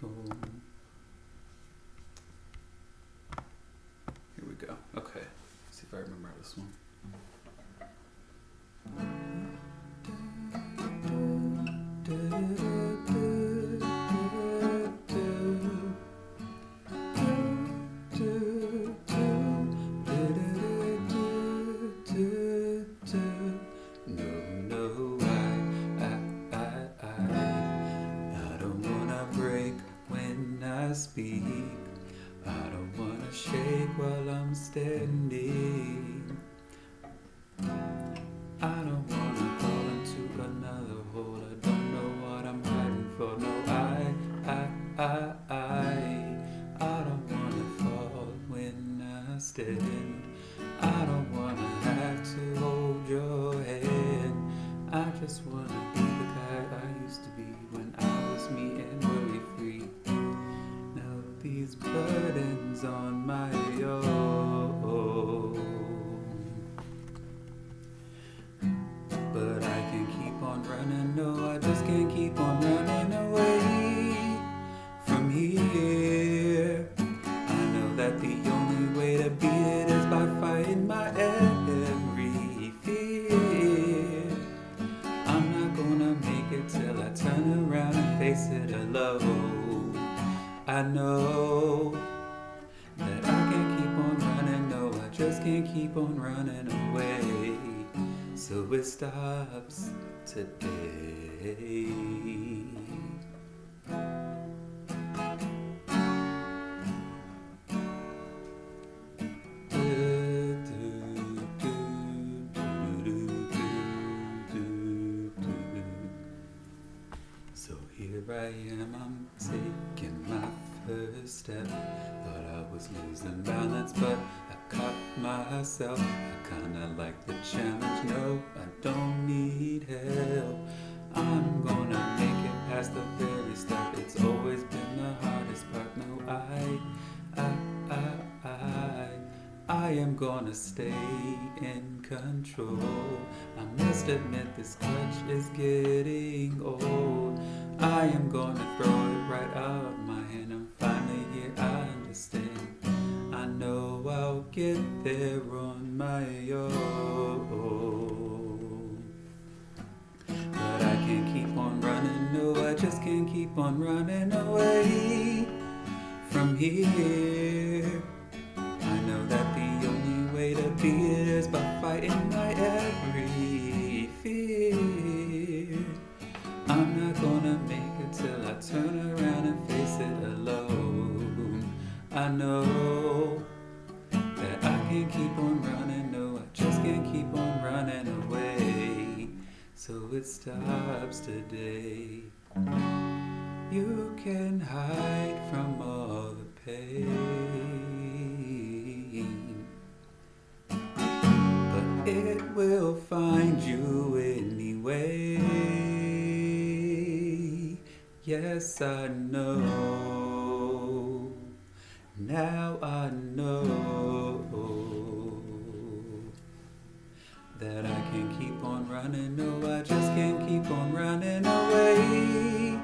Here we go. Okay. Let's see if I remember this one. Speak. I don't wanna shake while I'm standing. I don't wanna fall into another hole. I don't know what I'm hiding for. No, I, I, I, I. I don't wanna fall when I stand. I don't wanna have to hold your hand. I just wanna be the guy I used to be when I was me and these burdens on my own. But I can keep on running, no, I just can't keep on running away from here. I know that the only way to beat it is by fighting my every fear. I'm not gonna make it till I turn around and face it alone. I know that I can't keep on running, no, I just can't keep on running away. So it stops today. So here I am, I'm step. Thought I was losing balance, but I caught myself. I kinda like the challenge, no, I don't need help. I'm gonna make it past the very start. It's always been the hardest part. No, I, I, I, I, I am gonna stay in control. I must admit this clutch is getting old. I am gonna throw it right out of my hand. I'm finally here, I understand. I know I'll get there on my own. But I can't keep on running, no, I just can't keep on running away from here. I know that the only way to beat it is by fighting my every fear. I'm not gonna turn around and face it alone. I know that I can't keep on running, no, I just can't keep on running away. So it stops today. You can hide from all the pain, but it will find you anyway. Yes, I know. Now I know that I can't keep on running. No, I just can't keep on running away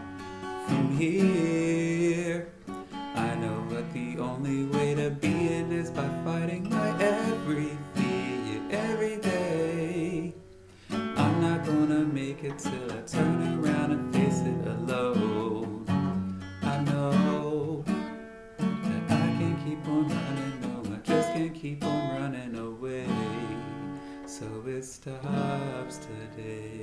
from here. I know that the only way to beat it is by fighting my every fear every day. I'm not gonna make it till away.